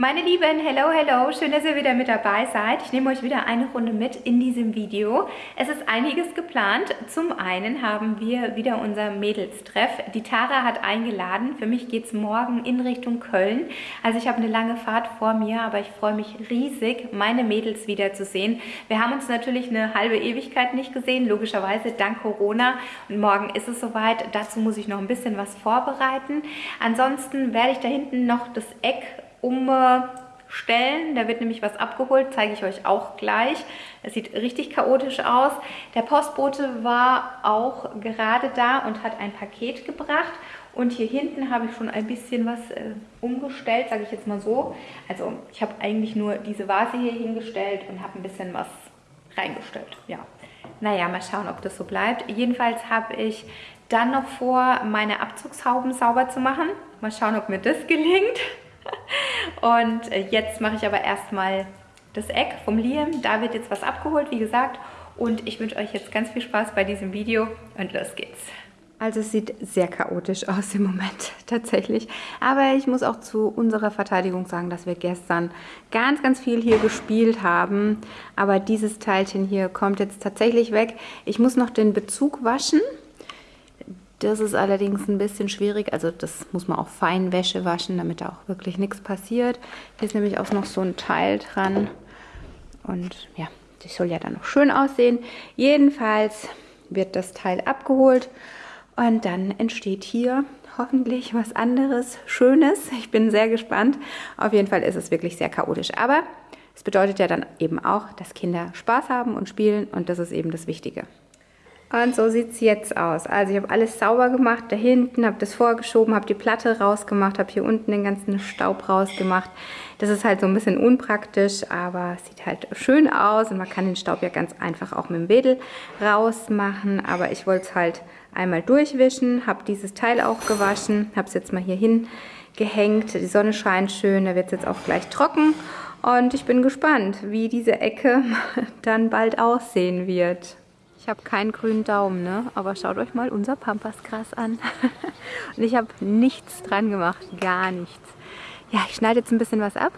Meine Lieben, hello, hello, schön, dass ihr wieder mit dabei seid. Ich nehme euch wieder eine Runde mit in diesem Video. Es ist einiges geplant. Zum einen haben wir wieder unser Mädelstreff. Die Tara hat eingeladen. Für mich geht es morgen in Richtung Köln. Also ich habe eine lange Fahrt vor mir, aber ich freue mich riesig, meine Mädels wiederzusehen. Wir haben uns natürlich eine halbe Ewigkeit nicht gesehen, logischerweise dank Corona. Und morgen ist es soweit. Dazu muss ich noch ein bisschen was vorbereiten. Ansonsten werde ich da hinten noch das Eck umstellen. Da wird nämlich was abgeholt, zeige ich euch auch gleich. Es sieht richtig chaotisch aus. Der Postbote war auch gerade da und hat ein Paket gebracht. Und hier hinten habe ich schon ein bisschen was äh, umgestellt, sage ich jetzt mal so. Also ich habe eigentlich nur diese Vase hier hingestellt und habe ein bisschen was reingestellt. Ja. Naja, mal schauen, ob das so bleibt. Jedenfalls habe ich dann noch vor, meine Abzugshauben sauber zu machen. Mal schauen, ob mir das gelingt. Und äh, jetzt mache ich aber erstmal das Eck vom Liam. Da wird jetzt was abgeholt, wie gesagt. Und ich wünsche euch jetzt ganz viel Spaß bei diesem Video und los geht's. Also es sieht sehr chaotisch aus im Moment, tatsächlich. Aber ich muss auch zu unserer Verteidigung sagen, dass wir gestern ganz, ganz viel hier gespielt haben. Aber dieses Teilchen hier kommt jetzt tatsächlich weg. Ich muss noch den Bezug waschen. Das ist allerdings ein bisschen schwierig. Also das muss man auch Feinwäsche waschen, damit da auch wirklich nichts passiert. Hier ist nämlich auch noch so ein Teil dran. Und ja, das soll ja dann noch schön aussehen. Jedenfalls wird das Teil abgeholt. Und dann entsteht hier hoffentlich was anderes, Schönes. Ich bin sehr gespannt. Auf jeden Fall ist es wirklich sehr chaotisch. Aber es bedeutet ja dann eben auch, dass Kinder Spaß haben und spielen. Und das ist eben das Wichtige. Und so sieht es jetzt aus. Also ich habe alles sauber gemacht da hinten, habe das vorgeschoben, habe die Platte rausgemacht, habe hier unten den ganzen Staub rausgemacht. Das ist halt so ein bisschen unpraktisch, aber sieht halt schön aus und man kann den Staub ja ganz einfach auch mit dem Wedel rausmachen. Aber ich wollte es halt einmal durchwischen, habe dieses Teil auch gewaschen, habe es jetzt mal hier hingehängt. Die Sonne scheint schön, da wird es jetzt auch gleich trocken. Und ich bin gespannt, wie diese Ecke dann bald aussehen wird. Ich habe keinen grünen Daumen, ne? aber schaut euch mal unser Pampasgras an. Und ich habe nichts dran gemacht, gar nichts. Ja, ich schneide jetzt ein bisschen was ab.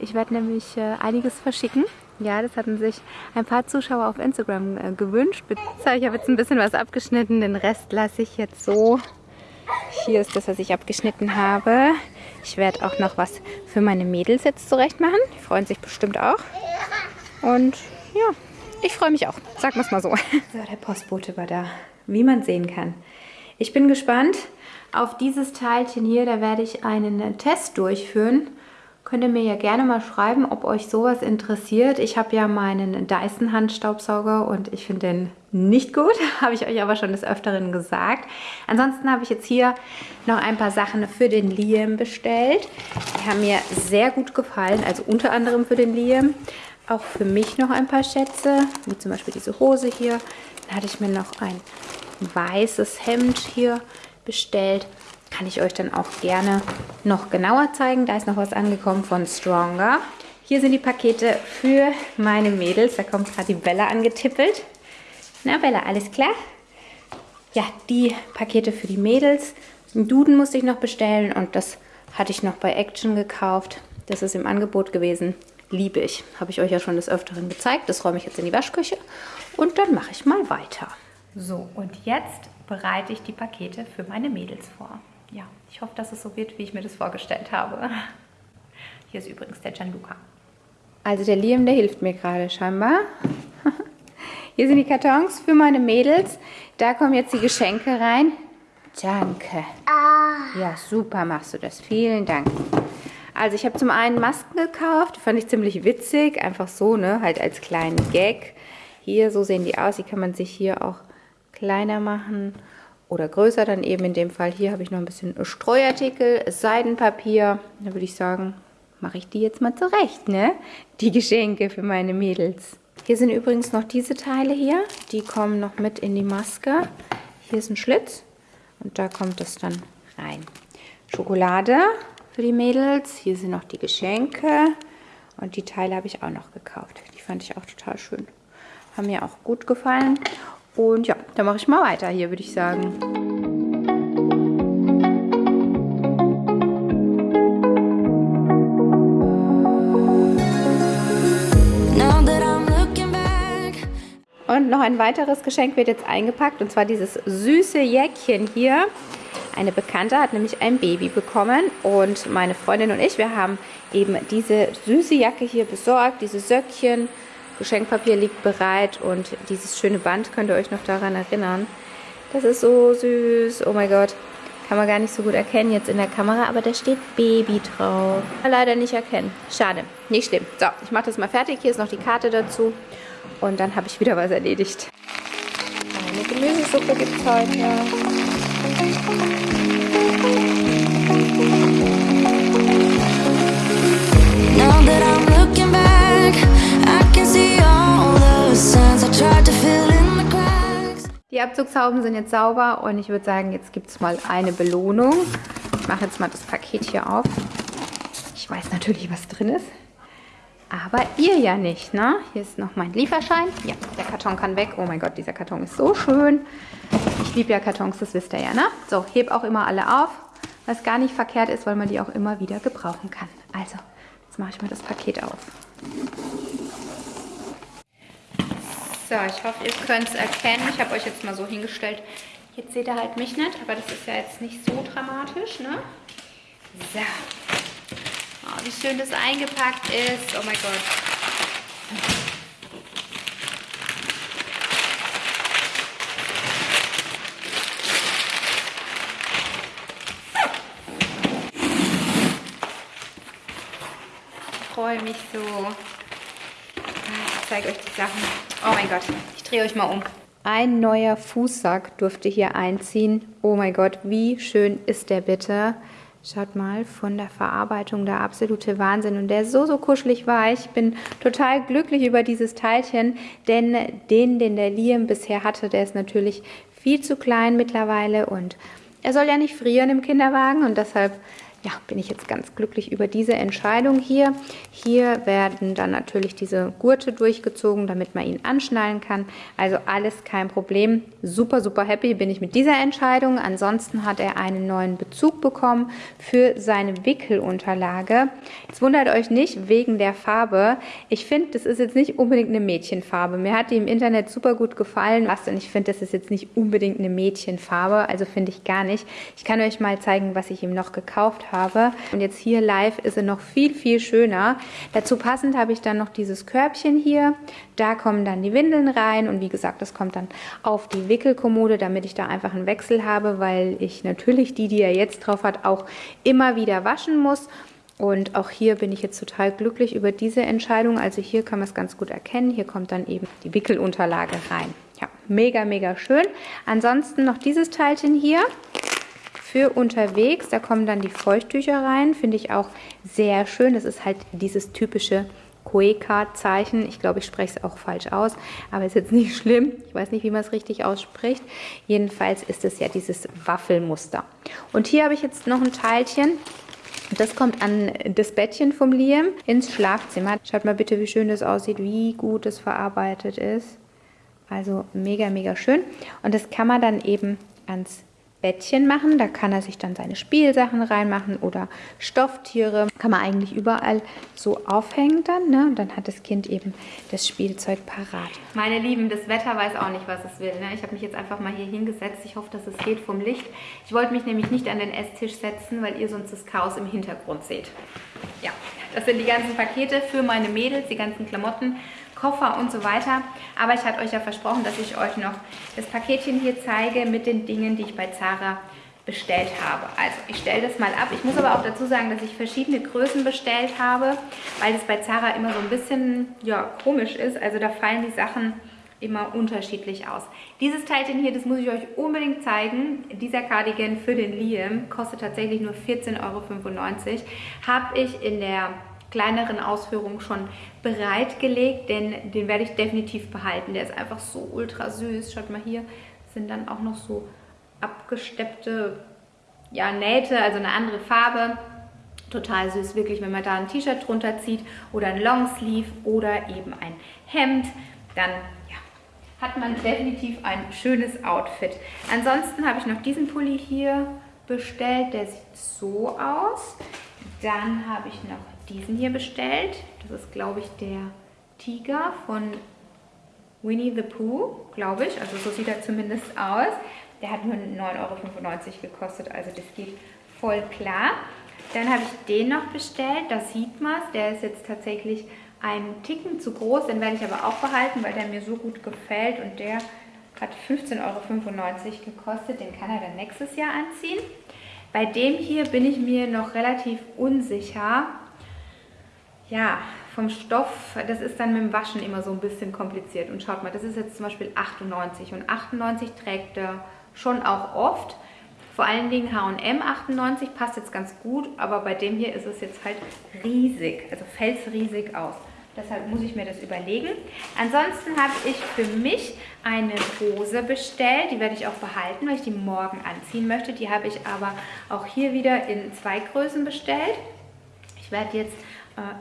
Ich werde nämlich äh, einiges verschicken. Ja, das hatten sich ein paar Zuschauer auf Instagram äh, gewünscht. So, ich habe jetzt ein bisschen was abgeschnitten, den Rest lasse ich jetzt so. Hier ist das, was ich abgeschnitten habe. Ich werde auch noch was für meine Mädels jetzt zurecht machen. Die freuen sich bestimmt auch. Und ja, ich freue mich auch, wir es mal so. So, der Postbote war da, wie man sehen kann. Ich bin gespannt auf dieses Teilchen hier, da werde ich einen Test durchführen. Könnt ihr mir ja gerne mal schreiben, ob euch sowas interessiert. Ich habe ja meinen Dyson Handstaubsauger und ich finde den nicht gut. Habe ich euch aber schon des Öfteren gesagt. Ansonsten habe ich jetzt hier noch ein paar Sachen für den Liam bestellt. Die haben mir sehr gut gefallen, also unter anderem für den Liam auch für mich noch ein paar Schätze, wie zum Beispiel diese Hose hier. Dann hatte ich mir noch ein weißes Hemd hier bestellt. Kann ich euch dann auch gerne noch genauer zeigen. Da ist noch was angekommen von Stronger. Hier sind die Pakete für meine Mädels. Da kommt gerade die Bella angetippelt. Na Bella, alles klar? Ja, die Pakete für die Mädels. Einen Duden musste ich noch bestellen und das hatte ich noch bei Action gekauft. Das ist im Angebot gewesen liebe ich. Habe ich euch ja schon des Öfteren gezeigt. Das räume ich jetzt in die Waschküche und dann mache ich mal weiter. So, und jetzt bereite ich die Pakete für meine Mädels vor. Ja, ich hoffe, dass es so wird, wie ich mir das vorgestellt habe. Hier ist übrigens der Gianluca. Also der Liam, der hilft mir gerade scheinbar. Hier sind die Kartons für meine Mädels. Da kommen jetzt die Geschenke rein. Danke. Ah. Ja, super machst du das. Vielen Dank. Also ich habe zum einen Masken gekauft, die fand ich ziemlich witzig, einfach so, ne, halt als kleinen Gag. Hier, so sehen die aus, die kann man sich hier auch kleiner machen oder größer dann eben in dem Fall. Hier habe ich noch ein bisschen Streuartikel, Seidenpapier. Da würde ich sagen, mache ich die jetzt mal zurecht, ne? Die Geschenke für meine Mädels. Hier sind übrigens noch diese Teile hier, die kommen noch mit in die Maske. Hier ist ein Schlitz und da kommt es dann rein. Schokolade für die Mädels. Hier sind noch die Geschenke. Und die Teile habe ich auch noch gekauft. Die fand ich auch total schön. Haben mir auch gut gefallen. Und ja, dann mache ich mal weiter hier, würde ich sagen. Und noch ein weiteres Geschenk wird jetzt eingepackt und zwar dieses süße Jäckchen hier. Eine Bekannte hat nämlich ein Baby bekommen und meine Freundin und ich, wir haben eben diese süße Jacke hier besorgt, diese Söckchen. Geschenkpapier liegt bereit und dieses schöne Band könnt ihr euch noch daran erinnern. Das ist so süß. Oh mein Gott. Kann man gar nicht so gut erkennen jetzt in der Kamera, aber da steht Baby drauf. Leider nicht erkennen. Schade. Nicht schlimm. So, ich mache das mal fertig. Hier ist noch die Karte dazu. Und dann habe ich wieder was erledigt. Eine Gemüsesuppe gibt es heute. Die Abzugshauben sind jetzt sauber und ich würde sagen, jetzt gibt es mal eine Belohnung. Ich mache jetzt mal das Paket hier auf. Ich weiß natürlich, was drin ist. Aber ihr ja nicht, ne? Hier ist noch mein Lieferschein. Ja, der Karton kann weg. Oh mein Gott, dieser Karton ist so schön. Ich liebe ja Kartons, das wisst ihr ja, ne? So, heb auch immer alle auf. Was gar nicht verkehrt ist, weil man die auch immer wieder gebrauchen kann. Also, jetzt mache ich mal das Paket auf. So, ich hoffe, ihr könnt es erkennen. Ich habe euch jetzt mal so hingestellt. Jetzt seht ihr halt mich nicht, aber das ist ja jetzt nicht so dramatisch, ne? So. Wie schön das eingepackt ist. Oh mein Gott. Ich freue mich so. Ich zeige euch die Sachen. Oh mein Gott, ich drehe euch mal um. Ein neuer Fußsack durfte hier einziehen. Oh mein Gott, wie schön ist der bitte. Schaut mal, von der Verarbeitung der absolute Wahnsinn. Und der ist so, so kuschelig weich. Ich bin total glücklich über dieses Teilchen, denn den, den der Liam bisher hatte, der ist natürlich viel zu klein mittlerweile und er soll ja nicht frieren im Kinderwagen und deshalb ja, bin ich jetzt ganz glücklich über diese Entscheidung hier. Hier werden dann natürlich diese Gurte durchgezogen, damit man ihn anschnallen kann. Also alles kein Problem. Super, super happy bin ich mit dieser Entscheidung. Ansonsten hat er einen neuen Bezug bekommen für seine Wickelunterlage. Jetzt wundert euch nicht wegen der Farbe. Ich finde, das ist jetzt nicht unbedingt eine Mädchenfarbe. Mir hat die im Internet super gut gefallen. Und ich finde, das ist jetzt nicht unbedingt eine Mädchenfarbe. Also finde ich gar nicht. Ich kann euch mal zeigen, was ich ihm noch gekauft habe habe. Und jetzt hier live ist er noch viel, viel schöner. Dazu passend habe ich dann noch dieses Körbchen hier. Da kommen dann die Windeln rein und wie gesagt, das kommt dann auf die Wickelkommode, damit ich da einfach einen Wechsel habe, weil ich natürlich die, die er jetzt drauf hat, auch immer wieder waschen muss. Und auch hier bin ich jetzt total glücklich über diese Entscheidung. Also hier kann man es ganz gut erkennen. Hier kommt dann eben die Wickelunterlage rein. Ja, mega, mega schön. Ansonsten noch dieses Teilchen hier für unterwegs. Da kommen dann die Feuchttücher rein, finde ich auch sehr schön. Das ist halt dieses typische Koeka-Zeichen. Ich glaube, ich spreche es auch falsch aus, aber ist jetzt nicht schlimm. Ich weiß nicht, wie man es richtig ausspricht. Jedenfalls ist es ja dieses Waffelmuster. Und hier habe ich jetzt noch ein Teilchen. Das kommt an das Bettchen vom Liam ins Schlafzimmer. Schaut mal bitte, wie schön das aussieht, wie gut es verarbeitet ist. Also mega, mega schön. Und das kann man dann eben ans Bettchen machen. Da kann er sich dann seine Spielsachen reinmachen oder Stofftiere. Kann man eigentlich überall so aufhängen dann. Ne? Und dann hat das Kind eben das Spielzeug parat. Meine Lieben, das Wetter weiß auch nicht, was es will. Ne? Ich habe mich jetzt einfach mal hier hingesetzt. Ich hoffe, dass es geht vom Licht. Ich wollte mich nämlich nicht an den Esstisch setzen, weil ihr sonst das Chaos im Hintergrund seht. Ja, das sind die ganzen Pakete für meine Mädels, die ganzen Klamotten Koffer und so weiter. Aber ich hatte euch ja versprochen, dass ich euch noch das Paketchen hier zeige mit den Dingen, die ich bei Zara bestellt habe. Also ich stelle das mal ab. Ich muss aber auch dazu sagen, dass ich verschiedene Größen bestellt habe, weil das bei Zara immer so ein bisschen ja, komisch ist. Also da fallen die Sachen immer unterschiedlich aus. Dieses Teilchen hier, das muss ich euch unbedingt zeigen. Dieser Cardigan für den Liam kostet tatsächlich nur 14,95 Euro. Habe ich in der kleineren Ausführungen schon bereitgelegt, denn den werde ich definitiv behalten. Der ist einfach so ultra süß. Schaut mal hier, sind dann auch noch so abgesteppte ja, Nähte, also eine andere Farbe. Total süß, wirklich, wenn man da ein T-Shirt drunter zieht oder ein Longsleeve oder eben ein Hemd, dann ja, hat man definitiv ein schönes Outfit. Ansonsten habe ich noch diesen Pulli hier bestellt, der sieht so aus. Dann habe ich noch diesen hier bestellt. Das ist, glaube ich, der Tiger von Winnie the Pooh, glaube ich. Also so sieht er zumindest aus. Der hat nur 9,95 Euro gekostet, also das geht voll klar. Dann habe ich den noch bestellt, da sieht man es. Der ist jetzt tatsächlich einen Ticken zu groß, den werde ich aber auch behalten, weil der mir so gut gefällt und der hat 15,95 Euro gekostet. Den kann er dann nächstes Jahr anziehen. Bei dem hier bin ich mir noch relativ unsicher. Ja, vom Stoff, das ist dann mit dem Waschen immer so ein bisschen kompliziert. Und schaut mal, das ist jetzt zum Beispiel 98 und 98 trägt er schon auch oft. Vor allen Dingen H&M 98 passt jetzt ganz gut, aber bei dem hier ist es jetzt halt riesig, also fällt es riesig aus. Deshalb muss ich mir das überlegen. Ansonsten habe ich für mich eine Hose bestellt. Die werde ich auch behalten, weil ich die morgen anziehen möchte. Die habe ich aber auch hier wieder in zwei Größen bestellt. Ich werde jetzt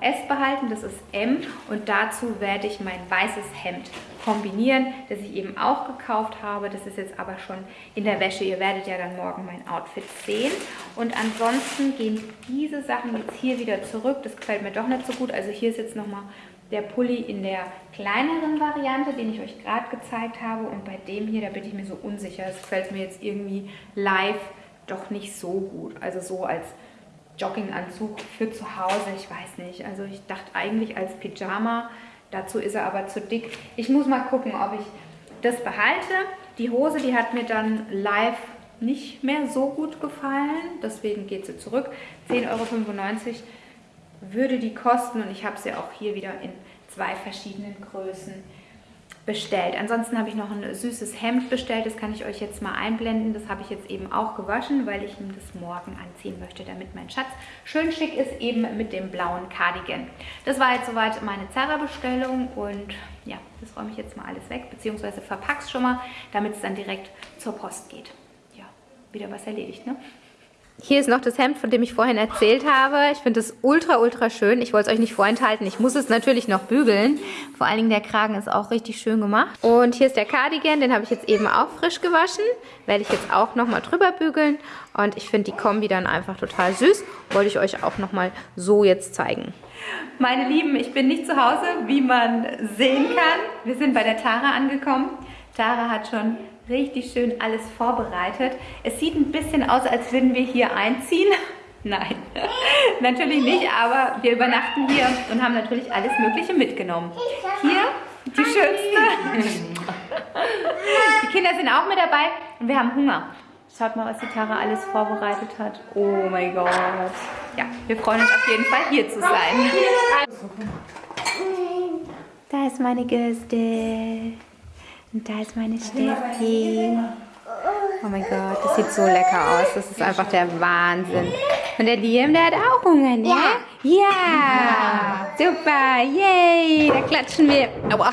äh, S behalten, das ist M. Und dazu werde ich mein weißes Hemd kombinieren, das ich eben auch gekauft habe. Das ist jetzt aber schon in der Wäsche. Ihr werdet ja dann morgen mein Outfit sehen. Und ansonsten gehen diese Sachen jetzt hier wieder zurück. Das gefällt mir doch nicht so gut. Also hier ist jetzt nochmal der Pulli in der kleineren Variante, den ich euch gerade gezeigt habe. Und bei dem hier, da bin ich mir so unsicher. Es gefällt mir jetzt irgendwie live doch nicht so gut. Also so als Jogginganzug für zu Hause, ich weiß nicht. Also ich dachte eigentlich als Pyjama, dazu ist er aber zu dick. Ich muss mal gucken, ob ich das behalte. Die Hose, die hat mir dann live nicht mehr so gut gefallen, deswegen geht sie zurück. 10,95 Euro würde die kosten und ich habe sie auch hier wieder in zwei verschiedenen Größen bestellt. Ansonsten habe ich noch ein süßes Hemd bestellt, das kann ich euch jetzt mal einblenden. Das habe ich jetzt eben auch gewaschen, weil ich ihm das morgen anziehen möchte, damit mein Schatz schön schick ist, eben mit dem blauen Cardigan. Das war jetzt soweit meine Zara-Bestellung und ja, das räume ich jetzt mal alles weg, beziehungsweise verpacke es schon mal, damit es dann direkt zur Post geht. Ja, wieder was erledigt, ne? Hier ist noch das Hemd, von dem ich vorhin erzählt habe. Ich finde es ultra, ultra schön. Ich wollte es euch nicht vorenthalten. Ich muss es natürlich noch bügeln. Vor allen Dingen der Kragen ist auch richtig schön gemacht. Und hier ist der Cardigan. Den habe ich jetzt eben auch frisch gewaschen. Werde ich jetzt auch nochmal drüber bügeln. Und ich finde die Kombi dann einfach total süß. Wollte ich euch auch nochmal so jetzt zeigen. Meine Lieben, ich bin nicht zu Hause, wie man sehen kann. Wir sind bei der Tara angekommen. Tara hat schon richtig schön alles vorbereitet. Es sieht ein bisschen aus, als würden wir hier einziehen. Nein, natürlich nicht, aber wir übernachten hier und haben natürlich alles Mögliche mitgenommen. Hier die schönste. Die Kinder sind auch mit dabei und wir haben Hunger. Schaut mal, was die Tara alles vorbereitet hat. Oh mein Gott. Ja, wir freuen uns auf jeden Fall, hier zu sein. Da ist meine Gäste. Und da ist meine Steffi. Oh mein Gott, das sieht so lecker aus. Das ist einfach der Wahnsinn. Und der Liam, der hat auch Hunger, ne? Ja. ja. Super. Yay. Da klatschen wir. Aua.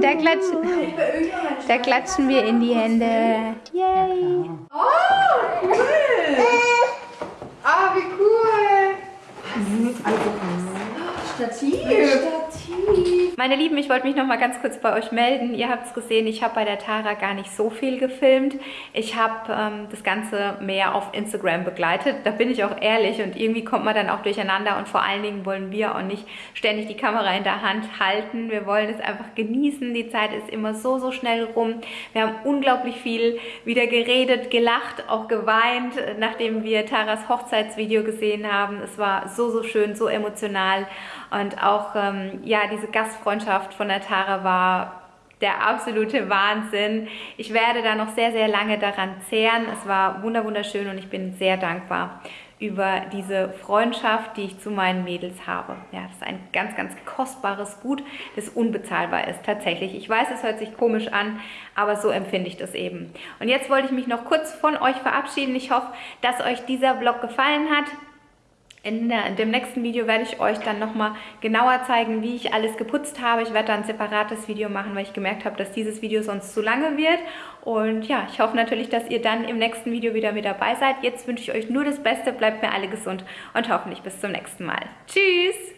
Da klatschen, da klatschen wir in die Hände. Yay. Oh, cool. Ah, wie cool. Also, Stativ. Stativ. Meine Lieben, ich wollte mich noch mal ganz kurz bei euch melden. Ihr habt es gesehen, ich habe bei der Tara gar nicht so viel gefilmt. Ich habe ähm, das Ganze mehr auf Instagram begleitet. Da bin ich auch ehrlich und irgendwie kommt man dann auch durcheinander und vor allen Dingen wollen wir auch nicht ständig die Kamera in der Hand halten. Wir wollen es einfach genießen. Die Zeit ist immer so, so schnell rum. Wir haben unglaublich viel wieder geredet, gelacht, auch geweint, nachdem wir Taras Hochzeitsvideo gesehen haben. Es war so, so schön, so emotional und auch ähm, ja, diese Gastfreundschaft von der Tara war der absolute Wahnsinn. Ich werde da noch sehr, sehr lange daran zehren. Es war wunderschön und ich bin sehr dankbar über diese Freundschaft, die ich zu meinen Mädels habe. Ja, das ist ein ganz, ganz kostbares Gut, das unbezahlbar ist, tatsächlich. Ich weiß, es hört sich komisch an, aber so empfinde ich das eben. Und jetzt wollte ich mich noch kurz von euch verabschieden. Ich hoffe, dass euch dieser Vlog gefallen hat. In, dem nächsten Video werde ich euch dann nochmal genauer zeigen, wie ich alles geputzt habe. Ich werde da ein separates Video machen, weil ich gemerkt habe, dass dieses Video sonst zu lange wird. Und ja, ich hoffe natürlich, dass ihr dann im nächsten Video wieder mit dabei seid. Jetzt wünsche ich euch nur das Beste, bleibt mir alle gesund und hoffentlich bis zum nächsten Mal. Tschüss!